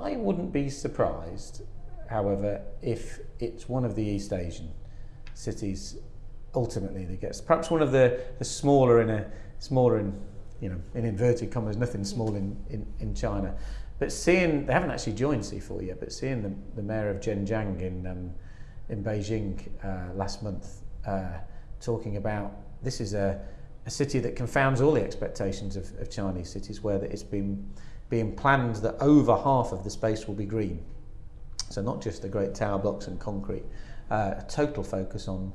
I wouldn't be surprised, however, if it's one of the East Asian cities ultimately that gets perhaps one of the, the smaller in a smaller in you know in inverted commas nothing small in, in, in China. But seeing they haven't actually joined C4 yet but seeing the, the mayor of Zhenjiang in um, in Beijing uh, last month uh, talking about this is a, a city that confounds all the expectations of, of Chinese cities where it's been being planned that over half of the space will be green so not just the great tower blocks and concrete uh, a total focus on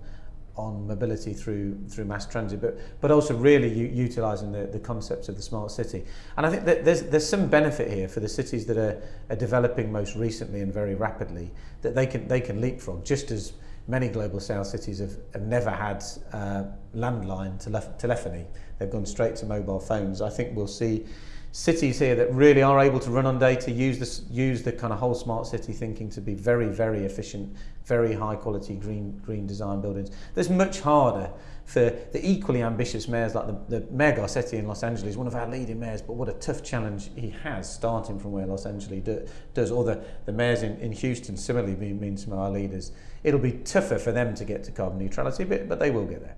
on mobility through through mass transit, but but also really utilising the, the concepts of the smart city. And I think that there's there's some benefit here for the cities that are, are developing most recently and very rapidly that they can they can leapfrog just as many global south cities have, have never had uh, landline tele telephony. They've gone straight to mobile phones. I think we'll see cities here that really are able to run on data use this use the kind of whole smart city thinking to be very very efficient very high quality green green design buildings that's much harder for the equally ambitious mayors like the, the Mayor Garcetti in Los Angeles, one of our leading mayors, but what a tough challenge he has starting from where Los Angeles do, does, or the, the mayors in, in Houston similarly being, being some of our leaders. It'll be tougher for them to get to carbon neutrality, but, but they will get there.